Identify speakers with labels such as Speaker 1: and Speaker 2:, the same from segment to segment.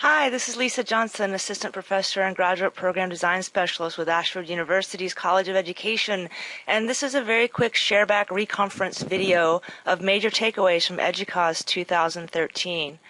Speaker 1: Hi, this is Lisa Johnson, Assistant Professor and Graduate Program Design Specialist with Ashford University's College of Education, and this is a very quick shareback reconference video of major takeaways from EDUCAUSE 2013.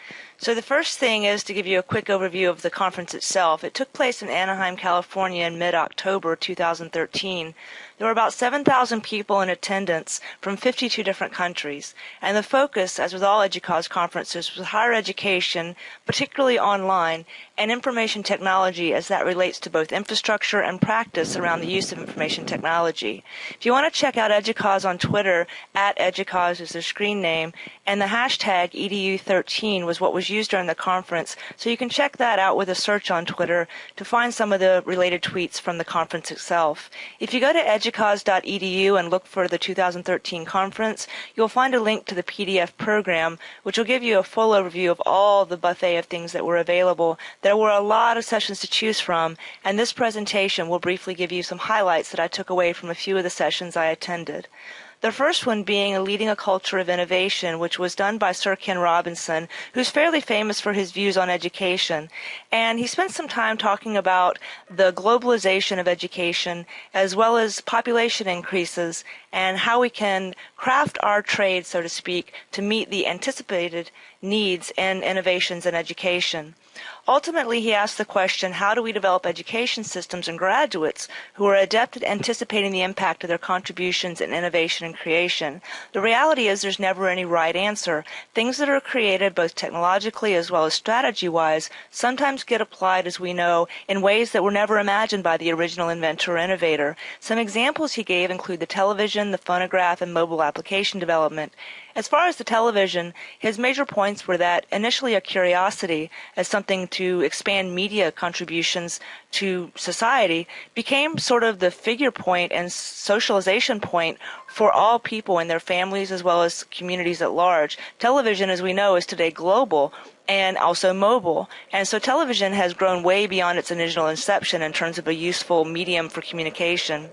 Speaker 1: So the first thing is to give you a quick overview of the conference itself. It took place in Anaheim, California in mid-October 2013. There were about 7,000 people in attendance from 52 different countries, and the focus, as with all EDUCAUSE conferences, was higher education, particularly online, and information technology as that relates to both infrastructure and practice around the use of information technology. If you want to check out EDUCAUSE on Twitter, at EDUCAUSE is their screen name, and the hashtag EDU13 was what was used during the conference, so you can check that out with a search on Twitter to find some of the related tweets from the conference itself. If you go to educause.edu and look for the 2013 conference, you'll find a link to the PDF program, which will give you a full overview of all the buffet of things that were available. There were a lot of sessions to choose from, and this presentation will briefly give you some highlights that I took away from a few of the sessions I attended. The first one being a leading a culture of innovation, which was done by Sir Ken Robinson, who's fairly famous for his views on education. And he spent some time talking about the globalization of education as well as population increases and how we can craft our trade, so to speak, to meet the anticipated needs and innovations in education. Ultimately, he asked the question, how do we develop education systems and graduates who are adept at anticipating the impact of their contributions in innovation and creation? The reality is there's never any right answer. Things that are created both technologically as well as strategy-wise sometimes get applied, as we know, in ways that were never imagined by the original inventor or innovator. Some examples he gave include the television, the phonograph, and mobile application development. As far as the television, his major points were that initially a curiosity as something to expand media contributions to society became sort of the figure point and socialization point for all people and their families as well as communities at large. Television, as we know, is today global and also mobile. And so television has grown way beyond its initial inception in terms of a useful medium for communication.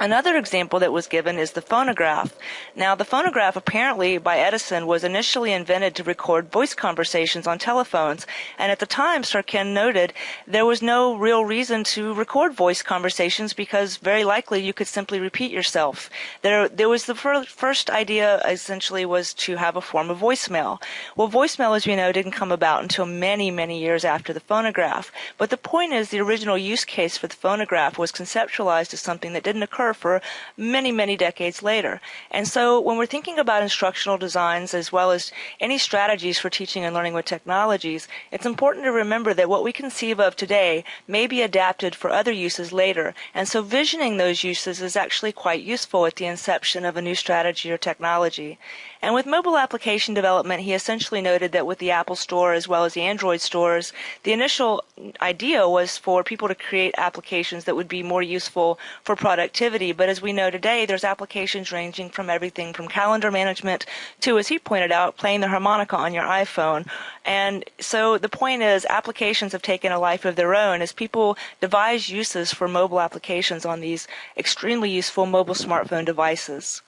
Speaker 1: Another example that was given is the phonograph. Now, the phonograph apparently by Edison was initially invented to record voice conversations on telephones, and at the time, Sir Ken noted there was no real reason to record voice conversations because very likely you could simply repeat yourself. There, there was the fir- first idea essentially was to have a form of voicemail. Well, voicemail, as we know, didn't come about until many, many years after the phonograph. But the point is, the original use case for the phonograph was conceptualized as something that didn't occur occur for many, many decades later. And so when we're thinking about instructional designs as well as any strategies for teaching and learning with technologies, it's important to remember that what we conceive of today may be adapted for other uses later. And so visioning those uses is actually quite useful at the inception of a new strategy or technology. And with mobile application development, he essentially noted that with the Apple Store as well as the Android stores, the initial idea was for people to create applications that would be more useful for productivity. But as we know today, there's applications ranging from everything from calendar management to, as he pointed out, playing the harmonica on your iPhone. And so the point is, applications have taken a life of their own as people devise uses for mobile applications on these extremely useful mobile smartphone devices.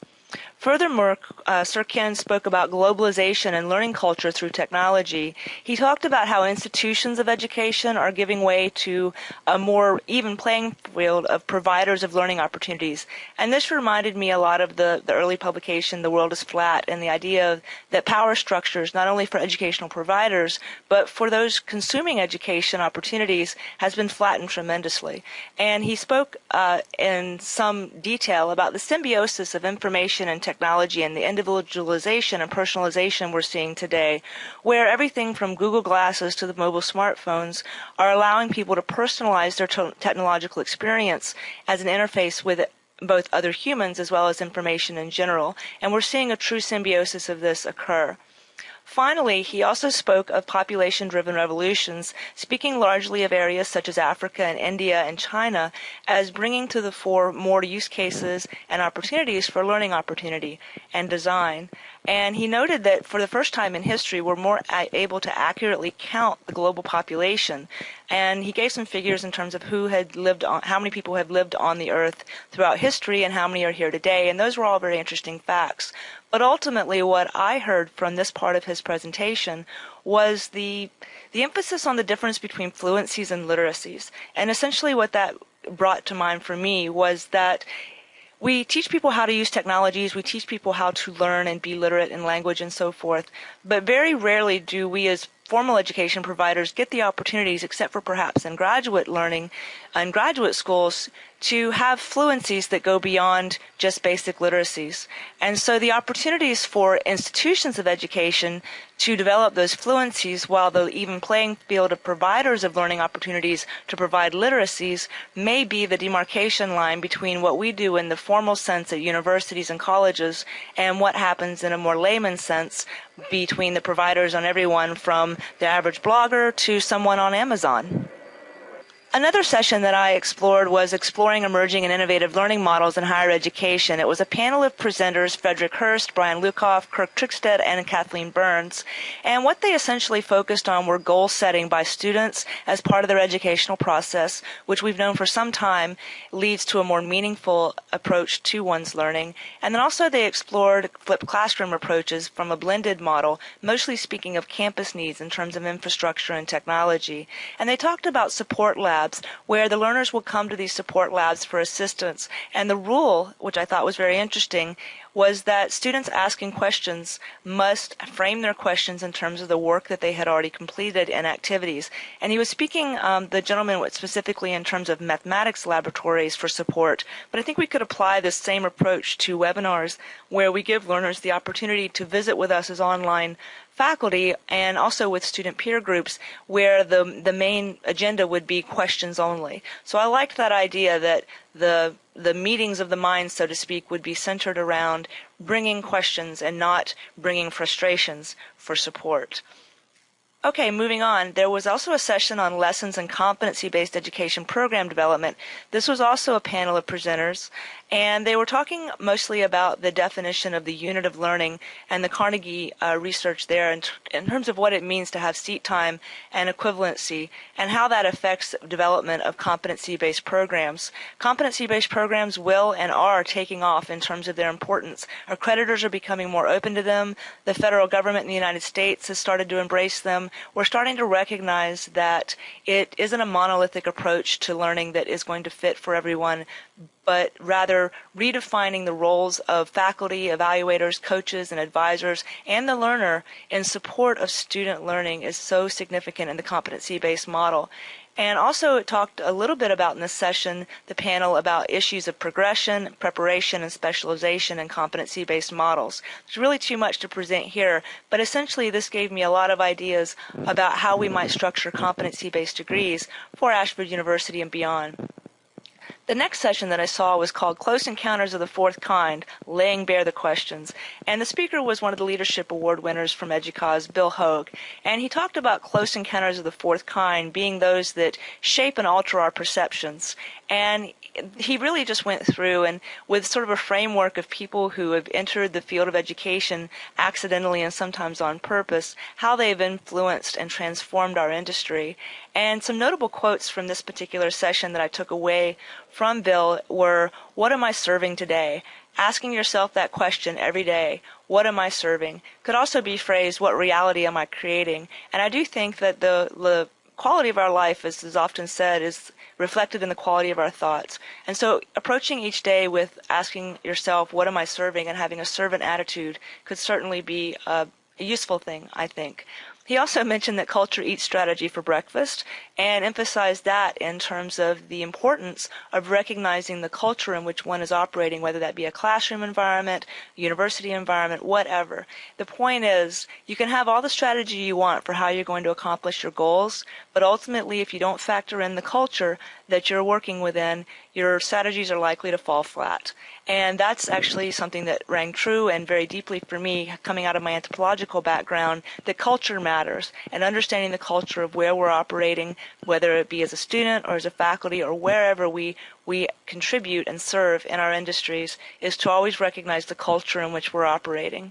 Speaker 1: Furthermore, uh, Sir Ken spoke about globalization and learning culture through technology. He talked about how institutions of education are giving way to a more even playing field of providers of learning opportunities. And this reminded me a lot of the, the early publication, The World is Flat, and the idea that power structures, not only for educational providers, but for those consuming education opportunities, has been flattened tremendously. And he spoke uh, in some detail about the symbiosis of information and technology and the individualization and personalization we're seeing today, where everything from Google Glasses to the mobile smartphones are allowing people to personalize their technological experience as an interface with both other humans as well as information in general. And we're seeing a true symbiosis of this occur. Finally, he also spoke of population driven revolutions, speaking largely of areas such as Africa and India and China as bringing to the fore more use cases and opportunities for learning opportunity and design. And he noted that for the first time in history, we're more able to accurately count the global population. And he gave some figures in terms of who had lived on, how many people have lived on the earth throughout history and how many are here today. And those were all very interesting facts. But ultimately, what I heard from this part of his presentation was the the emphasis on the difference between fluencies and literacies. And essentially what that brought to mind for me was that we teach people how to use technologies, we teach people how to learn and be literate in language and so forth, but very rarely do we as formal education providers get the opportunities, except for perhaps in graduate learning and graduate schools, to have fluencies that go beyond just basic literacies. And so the opportunities for institutions of education to develop those fluencies while the even playing field of providers of learning opportunities to provide literacies may be the demarcation line between what we do in the formal sense at universities and colleges and what happens in a more layman sense between the providers on everyone from the average blogger to someone on Amazon. Another session that I explored was exploring emerging and innovative learning models in higher education. It was a panel of presenters, Frederick Hurst, Brian Lukoff, Kirk Trigsted, and Kathleen Burns. And what they essentially focused on were goal setting by students as part of their educational process, which we've known for some time leads to a more meaningful approach to one's learning. And then also they explored flipped classroom approaches from a blended model, mostly speaking of campus needs in terms of infrastructure and technology. And they talked about support labs labs where the learners will come to these support labs for assistance. And the rule, which I thought was very interesting, was that students asking questions must frame their questions in terms of the work that they had already completed and activities. And he was speaking, um, the gentleman specifically in terms of mathematics laboratories for support, but I think we could apply this same approach to webinars where we give learners the opportunity to visit with us as online faculty and also with student peer groups where the the main agenda would be questions only. So I liked that idea that the the meetings of the mind, so to speak, would be centered around bringing questions and not bringing frustrations for support. Okay, moving on. There was also a session on lessons and competency-based education program development. This was also a panel of presenters, and they were talking mostly about the definition of the unit of learning and the Carnegie uh, research there in, in, terms of what it means to have seat time and equivalency and how that affects development of competency-based programs. Competency-based programs will and are taking off in terms of their importance. Our creditors are becoming more open to them. The federal government in the United States has started to embrace them. We're starting to recognize that it isn't a monolithic approach to learning that is going to fit for everyone, but rather redefining the roles of faculty, evaluators, coaches, and advisors, and the learner in support of student learning is so significant in the competency-based model. And also talked a little bit about in this session, the panel about issues of progression, preparation, and specialization in competency-based models. There's really too much to present here, but essentially this gave me a lot of ideas about how we might structure competency-based degrees for Ashford University and beyond. The next session that I saw was called Close Encounters of the Fourth Kind, Laying Bare the Questions. And the speaker was one of the Leadership Award winners from EDUCAUSE, Bill Hogue. And he talked about close encounters of the fourth kind being those that shape and alter our perceptions. And he really just went through and with sort of a framework of people who have entered the field of education accidentally and sometimes on purpose, how they've influenced and transformed our industry. And some notable quotes from this particular session that I took away from Bill were, what am I serving today? Asking yourself that question every day, what am I serving? Could also be phrased, what reality am I creating? And I do think that the, the quality of our life, as is often said, is reflected in the quality of our thoughts. And so approaching each day with asking yourself, what am I serving, and having a servant attitude could certainly be a, a useful thing, I think. He also mentioned that culture eats strategy for breakfast and emphasized that in terms of the importance of recognizing the culture in which one is operating, whether that be a classroom environment, university environment, whatever. The point is, you can have all the strategy you want for how you're going to accomplish your goals, but ultimately, if you don't factor in the culture that you're working within, your strategies are likely to fall flat. And that's actually something that rang true and very deeply for me coming out of my anthropological background that culture matters and understanding the culture of where we're operating, whether it be as a student or as a faculty or wherever we, we contribute and serve in our industries is to always recognize the culture in which we're operating.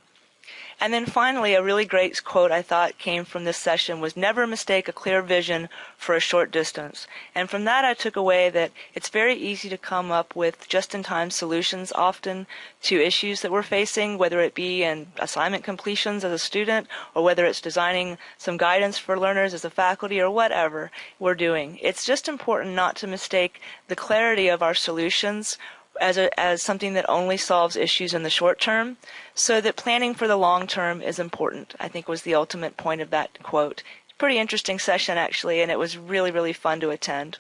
Speaker 1: And then finally, a really great quote I thought came from this session was never mistake a clear vision for a short distance. And from that, I took away that it's very easy to come up with just-in-time solutions often to issues that we're facing, whether it be in assignment completions as a student or whether it's designing some guidance for learners as a faculty or whatever we're doing. It's just important not to mistake the clarity of our solutions as, a, as something that only solves issues in the short term, so that planning for the long term is important, I think was the ultimate point of that quote. Pretty interesting session, actually, and it was really, really fun to attend.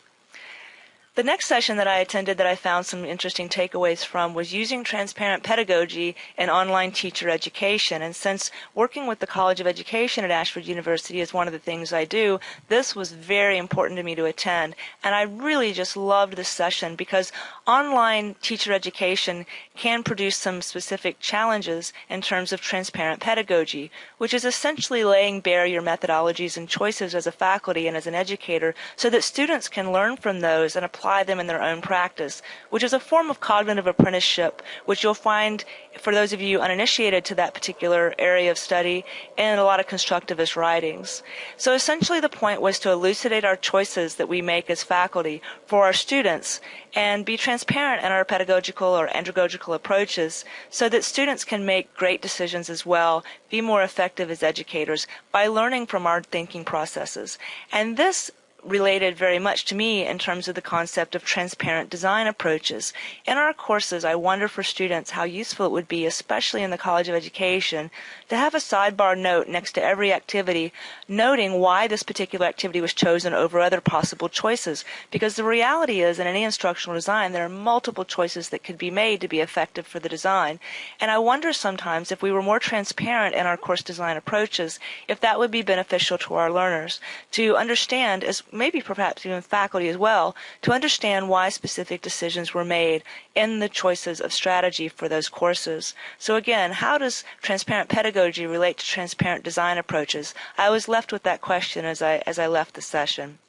Speaker 1: The next session that I attended that I found some interesting takeaways from was using transparent pedagogy in online teacher education. And since working with the College of Education at Ashford University is one of the things I do, this was very important to me to attend. And I really just loved this session because online teacher education can produce some specific challenges in terms of transparent pedagogy, which is essentially laying bare your methodologies and choices as a faculty and as an educator so that students can learn from those and apply them in their own practice, which is a form of cognitive apprenticeship, which you'll find for those of you uninitiated to that particular area of study in a lot of constructivist writings. So essentially the point was to elucidate our choices that we make as faculty for our students and be transparent in our pedagogical or andragogical approaches so that students can make great decisions as well, be more effective as educators by learning from our thinking processes. And this related very much to me in terms of the concept of transparent design approaches. In our courses, I wonder for students how useful it would be, especially in the College of Education, to have a sidebar note next to every activity noting why this particular activity was chosen over other possible choices. Because the reality is, in any instructional design, there are multiple choices that could be made to be effective for the design. And I wonder sometimes if we were more transparent in our course design approaches, if that would be beneficial to our learners to understand as maybe perhaps even faculty as well, to understand why specific decisions were made in the choices of strategy for those courses. So again, how does transparent pedagogy relate to transparent design approaches? I was left with that question as I, as I left the session.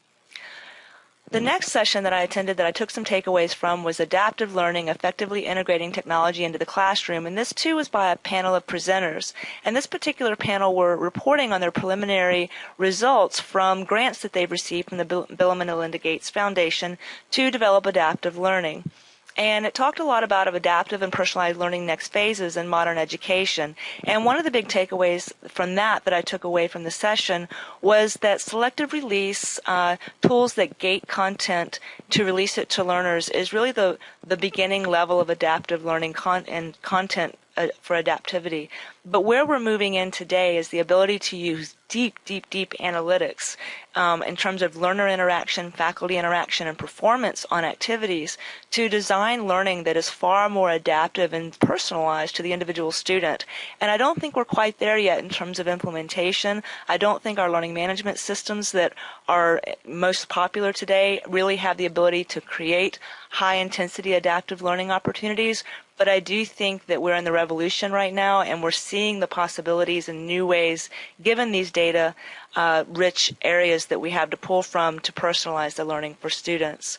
Speaker 1: The next session that I attended that I took some takeaways from was adaptive learning, effectively integrating technology into the classroom. And this too was by a panel of presenters. And this particular panel were reporting on their preliminary results from grants that they've received from the Bill and Melinda Gates Foundation to develop adaptive learning and it talked a lot about adaptive and personalized learning next phases in modern education. And one of the big takeaways from that that I took away from the session was that selective release uh, tools that gate content to release it to learners is really the the beginning level of adaptive learning con- and content uh, for adaptivity. But where we're moving in today is the ability to use deep, deep, deep analytics um, in terms of learner interaction, faculty interaction, and performance on activities to design learning that is far more adaptive and personalized to the individual student. And I don't think we're quite there yet in terms of implementation. I don't think our learning management systems that are most popular today really have the ability to create high intensity adaptive learning opportunities but I do think that we're in the revolution right now and we're seeing the possibilities in new ways given these data uh, rich areas that we have to pull from to personalize the learning for students.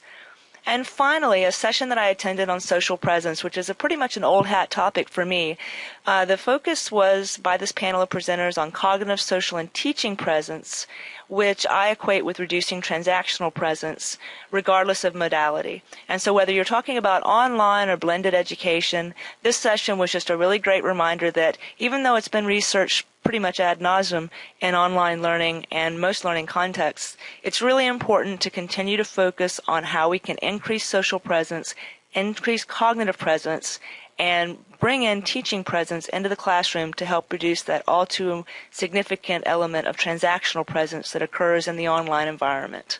Speaker 1: And finally, a session that I attended on social presence, which is a pretty much an old hat topic for me. Uh, the focus was by this panel of presenters on cognitive, social, and teaching presence, which I equate with reducing transactional presence, regardless of modality. And so whether you're talking about online or blended education, this session was just a really great reminder that even though it's been researched pretty much ad nauseum in online learning and most learning contexts, it's really important to continue to focus on how we can increase social presence, increase cognitive presence, and bring in teaching presence into the classroom to help reduce that all too significant element of transactional presence that occurs in the online environment.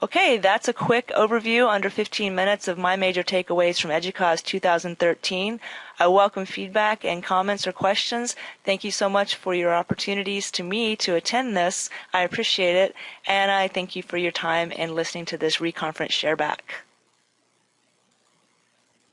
Speaker 1: Okay, that's a quick overview under 15 minutes of my major takeaways from EDUCAUSE 2013. I welcome feedback and comments or questions. Thank you so much for your opportunities to me to attend this. I appreciate it, and I thank you for your time and listening to this reconference shareback.